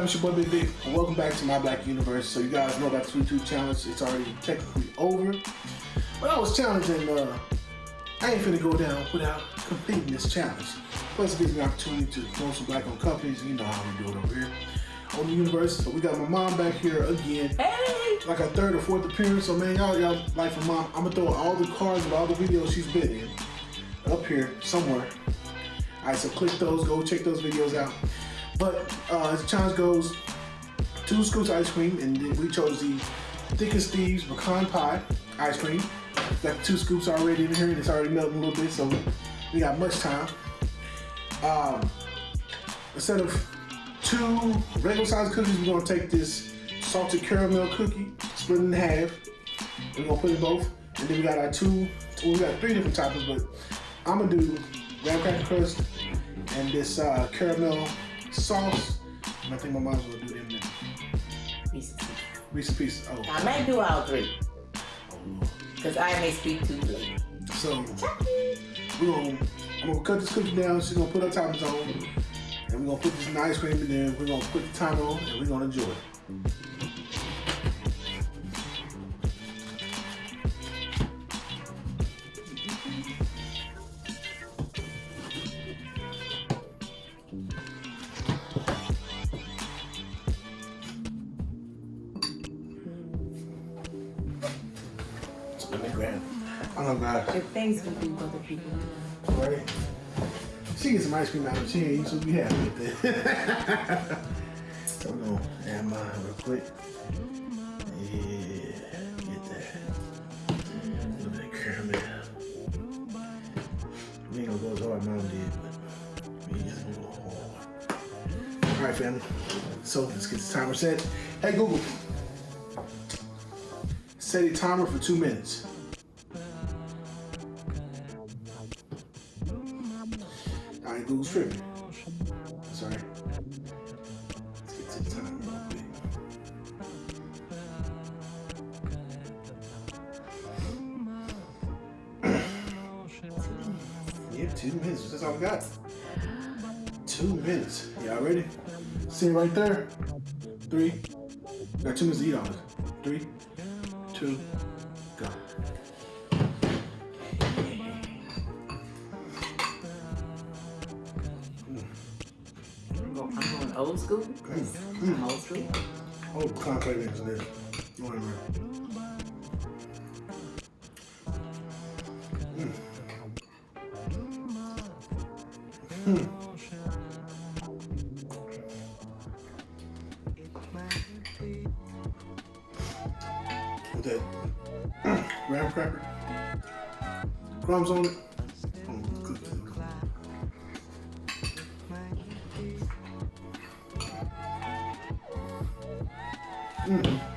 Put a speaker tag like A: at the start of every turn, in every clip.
A: fam? It's your boy Big Big, welcome back to my Black Universe. So you guys know about the Tooth Challenge. It's already technically over. But I was challenging, uh, I ain't finna go down without completing this challenge. Plus it gives me an opportunity to promote some black-owned companies. You know how we do it over here on the universe. So we got my mom back here again.
B: Hey!
A: Like a third or fourth appearance. So man, y'all, y'all like for mom. I'm gonna throw all the cards of all the videos she's been in up here somewhere. All right, so click those, go check those videos out. But uh, as the challenge goes, two scoops of ice cream, and then we chose the thickest thieves pecan pie ice cream. Got two scoops already in here, and it's already melting a little bit, so we got much time. Um, instead of two regular sized cookies, we're gonna take this salted caramel cookie, split it in half. And we're gonna put it both, and then we got our two. Well, we got three different toppings, but I'm gonna do graham cracker crust and this uh, caramel sauce. And I think my mom's gonna do them now.
B: Pieces.
A: Reese's Pieces. Oh,
B: I may do all three,
A: oh
B: because I may speak too late.
A: So we're gonna I'm gonna cut this cookie down. She's gonna put her toppings on, and we're gonna put this ice cream, in there. we're gonna put the timer on, and we're gonna enjoy it. I'm.
B: If things can do for other people.
A: Right? She gets some ice cream out of she ain't, so we happy with that. so we're gonna add mine real quick. Yeah, get that. A little bit of caramel. We ain't gonna go as hard as mom did, but we just gonna go hard. Alright, family. So let's get the timer set. Hey Google. Set a timer for two minutes. Google's tripping. Sorry. Real quick. Yeah, two minutes. That's all we got. Two minutes. Y'all ready? See right there. Three. Got two minutes to eat. Three, two,
B: going, I'm going old school. I'm old school.
A: Oh, mix in there. You want to Mm. Mm. With graham cracker, crumbs on it. Mm.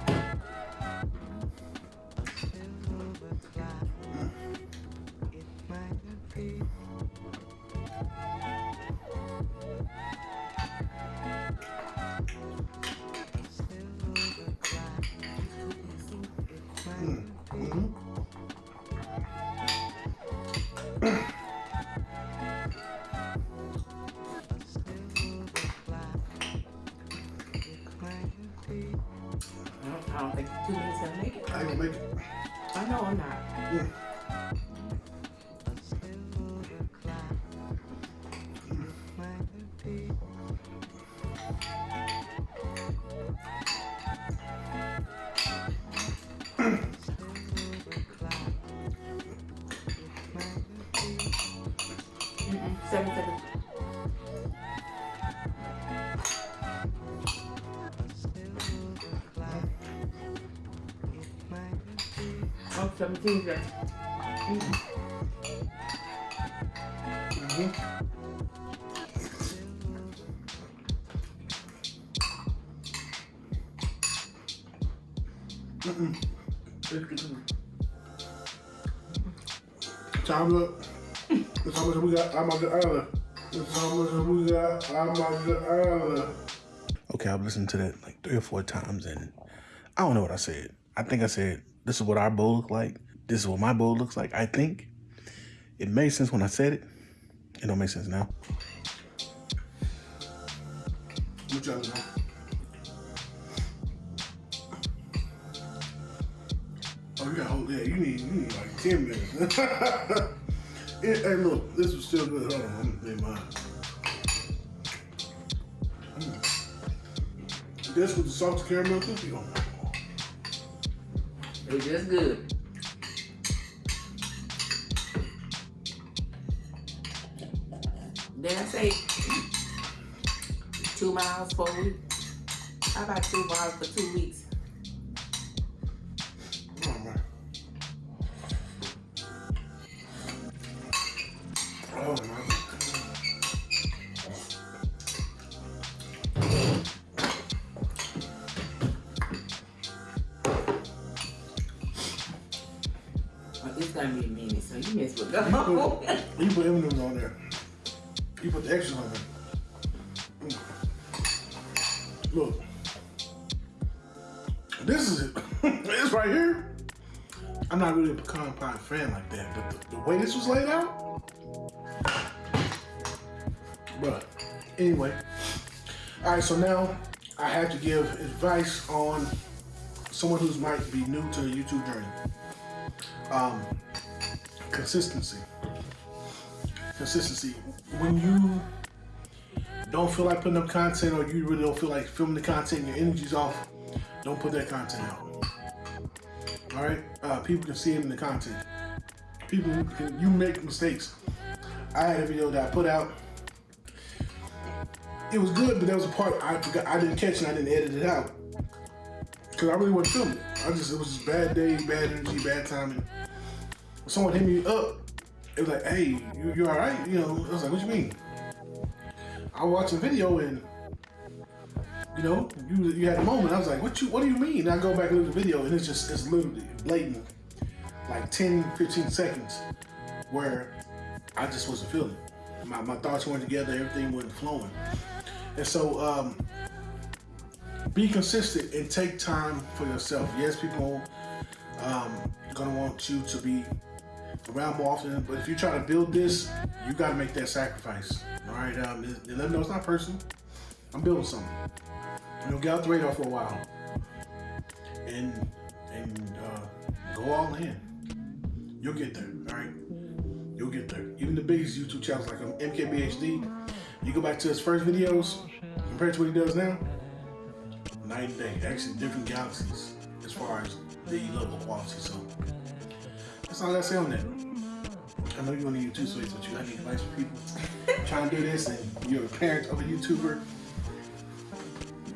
B: I don't think two minutes gonna make it.
A: I ain't gonna make it.
B: I know I'm not.
A: Mm.
B: Mm-mm. Seven seconds. Oh, 17 seconds.
A: Mhm. Mm-mm. Time up. That's how much we got. I'm good earlier. That's how much we got. I'm good earlier. Okay, I've listened to that like three or four times, and I don't know what I said. I think I said this is what our bowl looks like. This is what my bowl looks like. I think it made sense when I said it. It don't make sense now. Oh, you got hold that. You need, you need like 10 minutes. it, hey, look, this was still good. Hold on, I'm gonna mine. Mm. This with the salted caramel cookie oh on.
B: It's just good. Did I say two miles for a week? How about two miles for two weeks? So you miss with
A: You put, you put M&M's on there. You put the extras on there. Mm. Look. This is it. this right here. I'm not really a pecan pie fan like that, but the, the way this was laid out. But anyway. All right, so now I have to give advice on someone who's might be new to the YouTube journey. Um, consistency. Consistency. When you don't feel like putting up content or you really don't feel like filming the content your energy's off, don't put that content out. All right? Uh, people can see it in the content. People can, you make mistakes. I had a video that I put out. It was good, but there was a part I forgot I didn't catch and I didn't edit it out. Cause I really wasn't filming. I just it was just bad day, bad energy, bad timing. Someone hit me up. It was like, hey, you, you all right? You know, I was like, what you mean? I watched a video and you know, you you had a moment. I was like, what you what do you mean? And I go back and look the video and it's just it's literally blatant, like 10, 15 seconds where I just wasn't feeling. it. My my thoughts weren't together, everything wasn't flowing. And so um be consistent and take time for yourself. Yes, people um, gonna want you to be around more often, but if you try to build this, you gotta make that sacrifice. All right, um, let them know it's not personal. I'm building something. You know, get out the radar for a while, and and uh, go all in. You'll get there. All right, you'll get there. Even the biggest YouTube channels like um, MKBHD, you go back to his first videos compared to what he does now night and day. Actually, different galaxies as far as the level of quality. So that's all I gotta say on that. I know you want to YouTube space, but you got any advice for people trying to do this, and you're a parent of a YouTuber.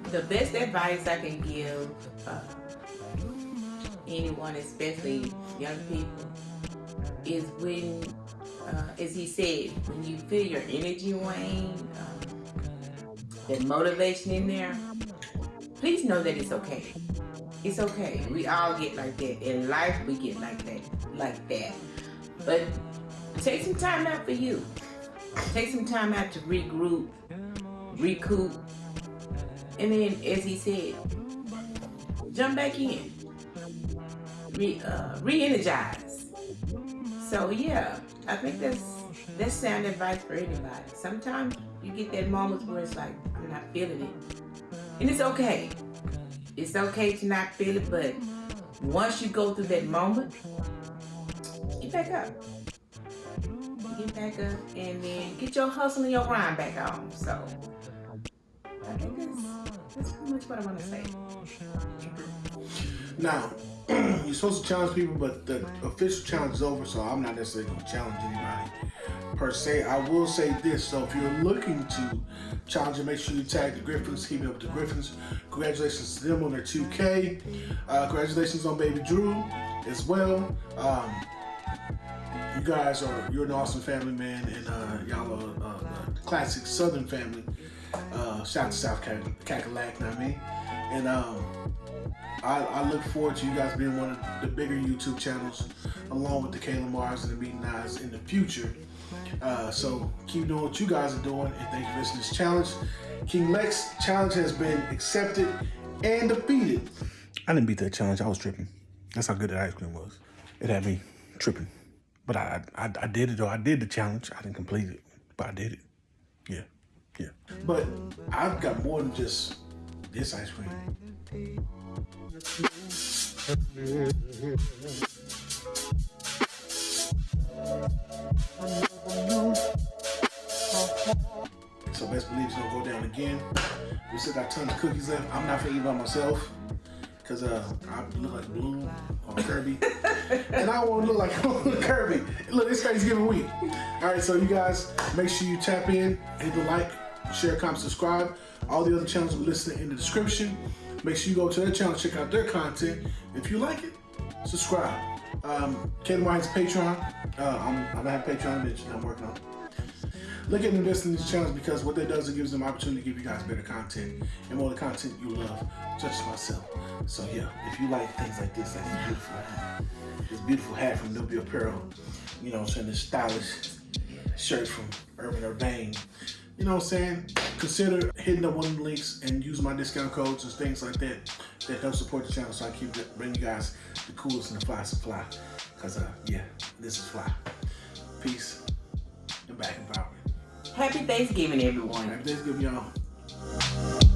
B: the best advice I can give uh, anyone, especially young people, is when, uh, as he said, when you feel your energy wane, um, that motivation in there, please know that it's okay. It's okay. We all get like that. In life, we get like that, like that. But take some time out for you. Take some time out to regroup, recoup, and then, as he said, jump back in, re uh, re-energize. So yeah, I think that's that's sound advice for anybody. Sometimes you get that moment where it's like I'm not feeling it, and it's okay. It's okay to not feel it, but once you go through that moment, get back up. Get back up, and then get your hustle and your grind back on. So. I think that's, that's pretty much what I want to say.
A: Now, you're supposed to challenge people, but the official challenge is over, so I'm not necessarily going to challenge anybody per se. I will say this, so if you're looking to challenge make sure you tag the Griffins, keep it up with the Griffins. Congratulations to them on their 2K. Uh, congratulations on Baby Drew as well. Um, you guys are, you're an awesome family, man, and uh, y'all are uh, classic Southern family. Uh, shout out to South Cack- Cackalack, I mean? And um, I, I look forward to you guys being one of the bigger YouTube channels, along with the Kayla Mars and the Meeting Eyes in the future. Uh, so keep doing what you guys are doing, and thank you for listening to this challenge. King Lex challenge has been accepted and defeated. I didn't beat that challenge. I was tripping. That's how good that ice cream was. It had me tripping. But I, I, I did it though. I did the challenge. I didn't complete it, but I did it. Yeah, yeah. But I've got more than just this ice cream. So best believe it's gonna go down again. We still got tons of cookies left. I'm not gonna eat by myself because uh, I look like Bloom or Kirby, and I won't look like Kirby. Look, it's Thanksgiving week. All right, so you guys make sure you tap in, hit the like, share, comment, subscribe. All the other channels will listed in the description. Make sure you go to their channel, check out their content. If you like it, subscribe. Um, Kaden White's Patreon. Uh, I'm, I'm have Patreon mentioned. I'm working on. Look at investing in these channels because what that does, it gives them opportunity to give you guys better content and more the content you love, such as myself. So yeah, if you like things like this, like this beautiful hat, this beautiful hat from W Apparel, you know I'm saying, this stylish shirt from Urban Urbane, you know what I'm saying, consider hitting up one of the links and use my discount codes and things like that that help support the channel so I keep bringing you guys the coolest and the fly supply. Cause uh, yeah, this is fly. Peace and back empowerment.
B: Happy Thanksgiving, everyone.
A: Happy Thanksgiving, y'all.